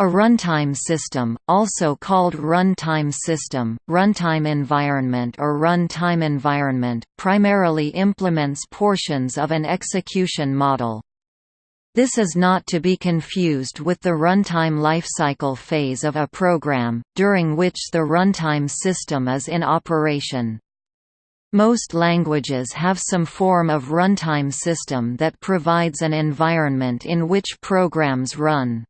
A runtime system, also called runtime system, runtime environment or runtime environment, primarily implements portions of an execution model. This is not to be confused with the runtime lifecycle phase of a program, during which the runtime system is in operation. Most languages have some form of runtime system that provides an environment in which programs run.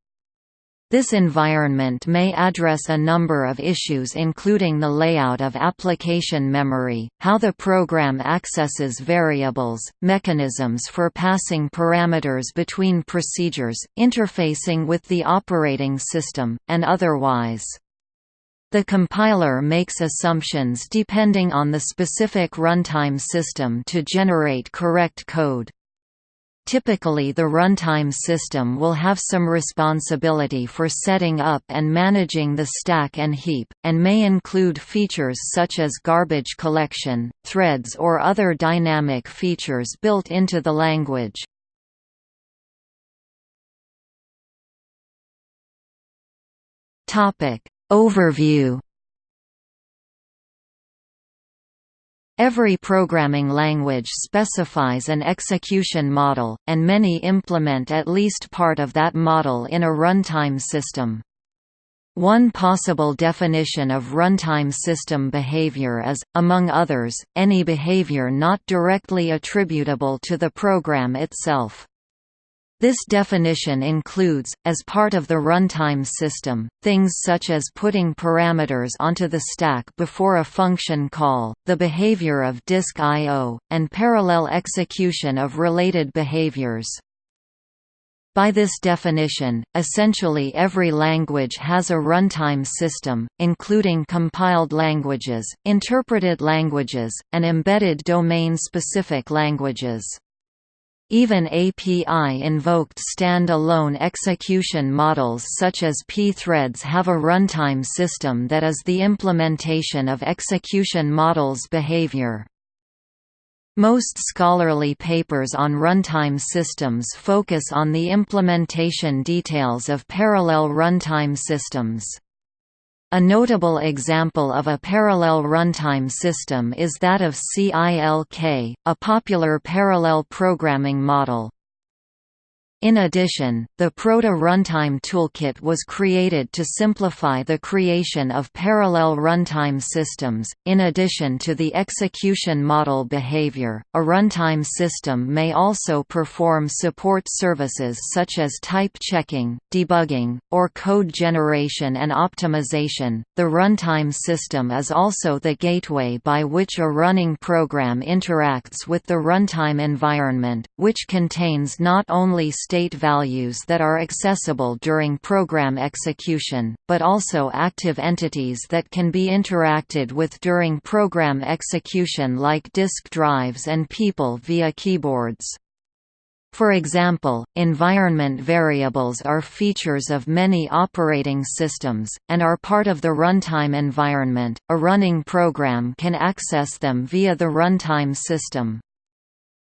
This environment may address a number of issues including the layout of application memory, how the program accesses variables, mechanisms for passing parameters between procedures, interfacing with the operating system, and otherwise. The compiler makes assumptions depending on the specific runtime system to generate correct code. Typically the runtime system will have some responsibility for setting up and managing the stack and heap, and may include features such as garbage collection, threads or other dynamic features built into the language. Overview Every programming language specifies an execution model, and many implement at least part of that model in a runtime system. One possible definition of runtime system behavior is, among others, any behavior not directly attributable to the program itself. This definition includes, as part of the runtime system, things such as putting parameters onto the stack before a function call, the behavior of disk I.O., and parallel execution of related behaviors. By this definition, essentially every language has a runtime system, including compiled languages, interpreted languages, and embedded domain-specific languages. Even API-invoked stand-alone execution models such as pthreads have a runtime system that is the implementation of execution models' behavior. Most scholarly papers on runtime systems focus on the implementation details of parallel runtime systems. A notable example of a parallel runtime system is that of CILK, a popular parallel programming model. In addition, the Proto Runtime Toolkit was created to simplify the creation of parallel runtime systems. In addition to the execution model behavior, a runtime system may also perform support services such as type checking, debugging, or code generation and optimization. The runtime system is also the gateway by which a running program interacts with the runtime environment, which contains not only state values that are accessible during program execution, but also active entities that can be interacted with during program execution like disk drives and people via keyboards. For example, environment variables are features of many operating systems, and are part of the runtime environment. A running program can access them via the runtime system.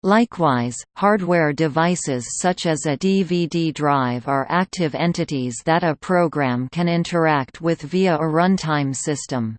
Likewise, hardware devices such as a DVD drive are active entities that a program can interact with via a runtime system.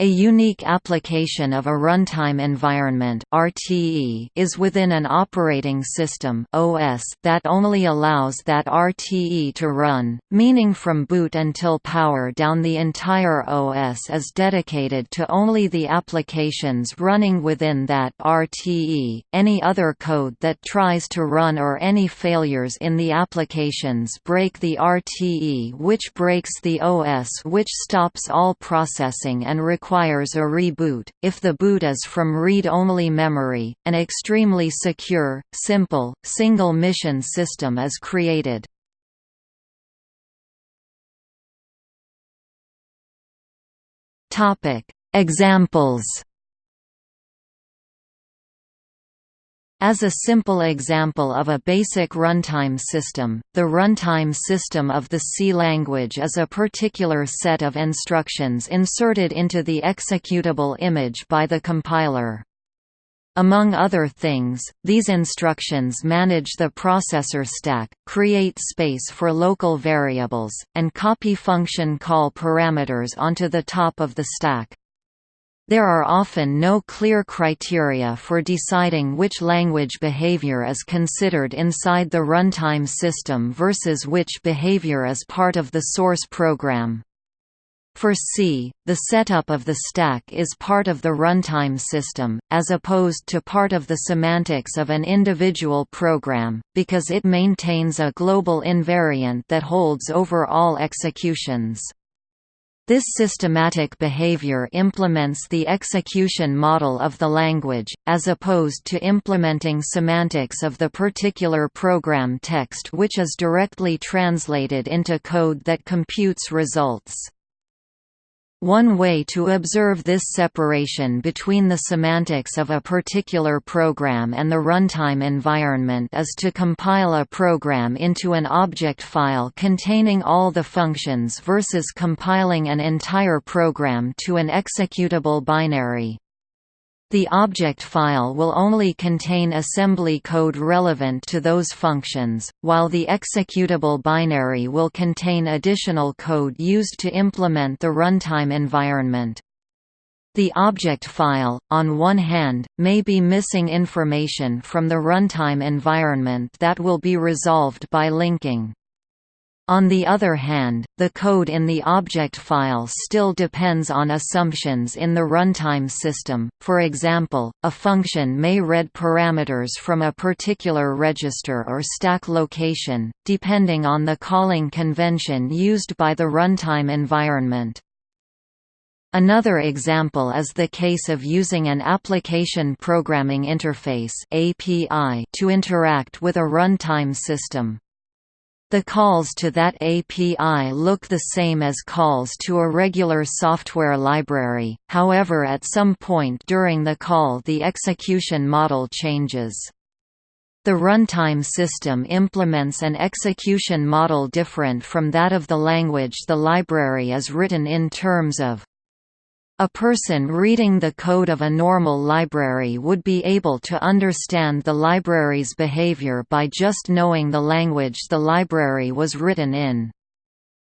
A unique application of a runtime environment (RTE) is within an operating system (OS) that only allows that RTE to run, meaning from boot until power down the entire OS is dedicated to only the applications running within that RTE. Any other code that tries to run or any failures in the applications break the RTE which breaks the OS which stops all processing and requires requires a reboot. If the boot is from read-only memory, an extremely secure, simple, single mission system is created. Examples As a simple example of a basic runtime system, the runtime system of the C language is a particular set of instructions inserted into the executable image by the compiler. Among other things, these instructions manage the processor stack, create space for local variables, and copy function call parameters onto the top of the stack. There are often no clear criteria for deciding which language behavior is considered inside the runtime system versus which behavior is part of the source program. For C, the setup of the stack is part of the runtime system, as opposed to part of the semantics of an individual program, because it maintains a global invariant that holds over all executions. This systematic behavior implements the execution model of the language, as opposed to implementing semantics of the particular program text which is directly translated into code that computes results. One way to observe this separation between the semantics of a particular program and the runtime environment is to compile a program into an object file containing all the functions versus compiling an entire program to an executable binary. The object file will only contain assembly code relevant to those functions, while the executable binary will contain additional code used to implement the runtime environment. The object file, on one hand, may be missing information from the runtime environment that will be resolved by linking. On the other hand, the code in the object file still depends on assumptions in the runtime system, for example, a function may read parameters from a particular register or stack location, depending on the calling convention used by the runtime environment. Another example is the case of using an Application Programming Interface to interact with a runtime system. The calls to that API look the same as calls to a regular software library, however at some point during the call the execution model changes. The runtime system implements an execution model different from that of the language the library is written in terms of a person reading the code of a normal library would be able to understand the library's behavior by just knowing the language the library was written in.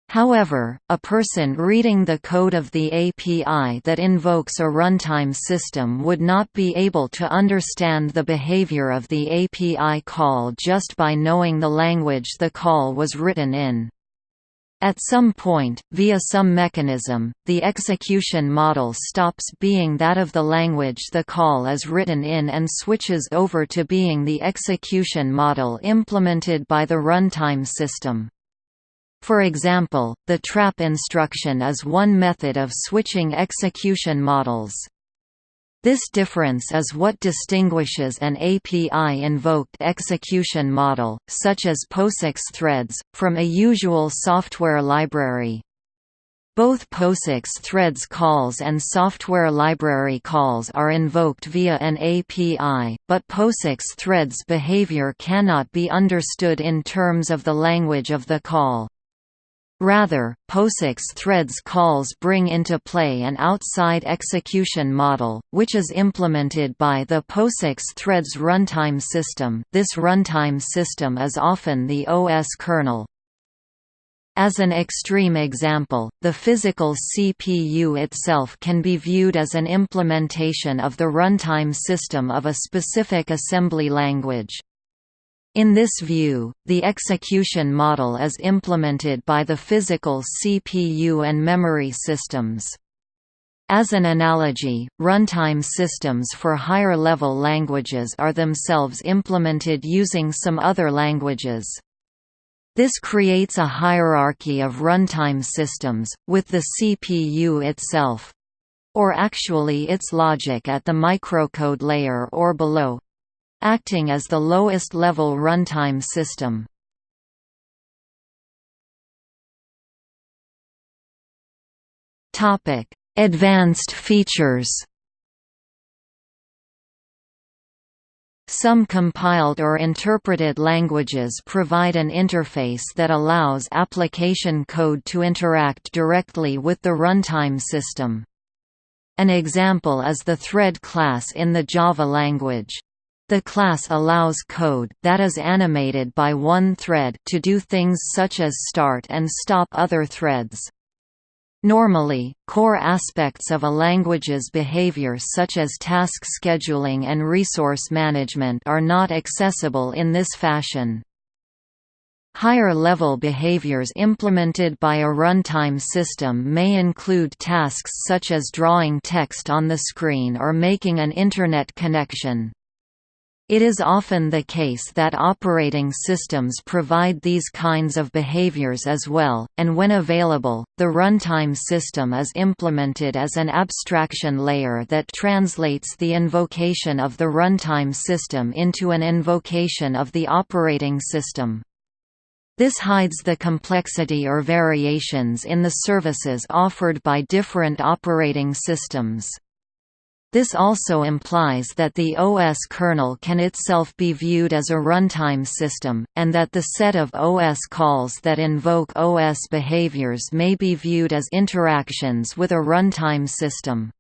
However, a person reading the code of the API that invokes a runtime system would not be able to understand the behavior of the API call just by knowing the language the call was written in. At some point, via some mechanism, the execution model stops being that of the language the call is written in and switches over to being the execution model implemented by the runtime system. For example, the trap instruction is one method of switching execution models. This difference is what distinguishes an API-invoked execution model, such as POSIX threads, from a usual software library. Both POSIX threads calls and software library calls are invoked via an API, but POSIX threads behavior cannot be understood in terms of the language of the call. Rather, POSIX threads calls bring into play an outside execution model, which is implemented by the POSIX threads runtime system this runtime system is often the OS kernel. As an extreme example, the physical CPU itself can be viewed as an implementation of the runtime system of a specific assembly language. In this view, the execution model is implemented by the physical CPU and memory systems. As an analogy, runtime systems for higher-level languages are themselves implemented using some other languages. This creates a hierarchy of runtime systems, with the CPU itself—or actually its logic at the microcode layer or below, acting as the lowest level runtime system. Topic: Advanced features. Some compiled or interpreted languages provide an interface that allows application code to interact directly with the runtime system. An example is the thread class in the Java language. The class allows code that is animated by one thread to do things such as start and stop other threads. Normally, core aspects of a language's behavior such as task scheduling and resource management are not accessible in this fashion. Higher-level behaviors implemented by a runtime system may include tasks such as drawing text on the screen or making an Internet connection. It is often the case that operating systems provide these kinds of behaviors as well, and when available, the runtime system is implemented as an abstraction layer that translates the invocation of the runtime system into an invocation of the operating system. This hides the complexity or variations in the services offered by different operating systems. This also implies that the OS kernel can itself be viewed as a runtime system, and that the set of OS calls that invoke OS behaviors may be viewed as interactions with a runtime system.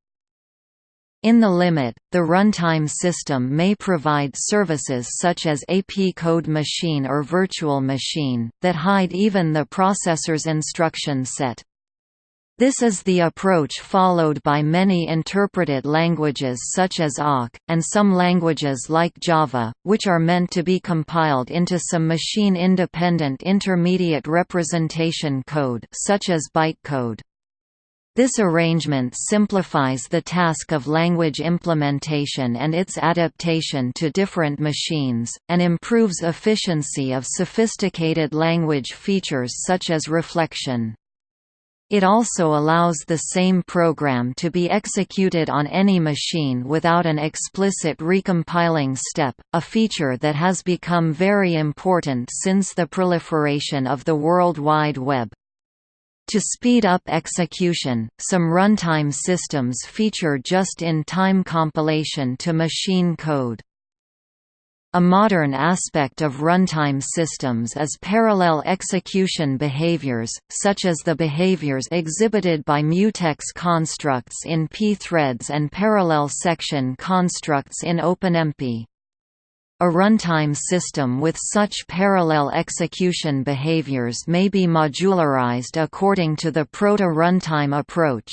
In the limit, the runtime system may provide services such as a P-code machine or virtual machine, that hide even the processor's instruction set. This is the approach followed by many interpreted languages such as awk, and some languages like Java, which are meant to be compiled into some machine-independent intermediate representation code such as bytecode. This arrangement simplifies the task of language implementation and its adaptation to different machines, and improves efficiency of sophisticated language features such as reflection. It also allows the same program to be executed on any machine without an explicit recompiling step, a feature that has become very important since the proliferation of the World Wide Web. To speed up execution, some runtime systems feature just-in-time compilation to machine code. A modern aspect of runtime systems is parallel execution behaviors, such as the behaviors exhibited by mutex constructs in pthreads and parallel section constructs in OpenMP. A runtime system with such parallel execution behaviors may be modularized according to the proto-runtime approach.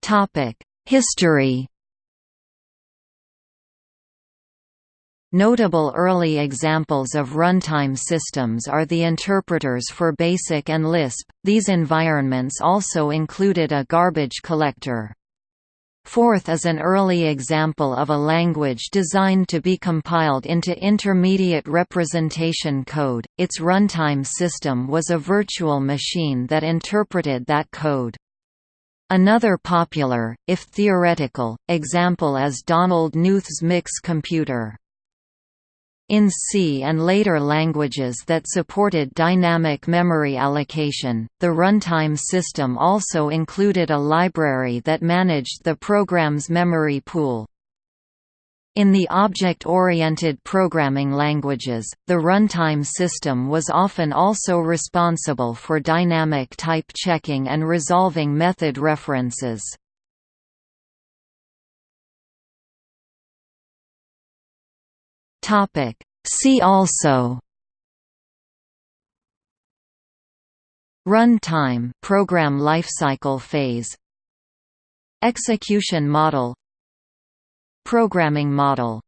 Topic History Notable early examples of runtime systems are the interpreters for BASIC and Lisp, these environments also included a garbage collector. Forth is an early example of a language designed to be compiled into intermediate representation code, its runtime system was a virtual machine that interpreted that code. Another popular, if theoretical, example is Donald Knuth's Mix computer. In C and later languages that supported dynamic memory allocation, the runtime system also included a library that managed the program's memory pool. In the object-oriented programming languages, the runtime system was often also responsible for dynamic type checking and resolving method references. See also Runtime program lifecycle phase Execution model Programming model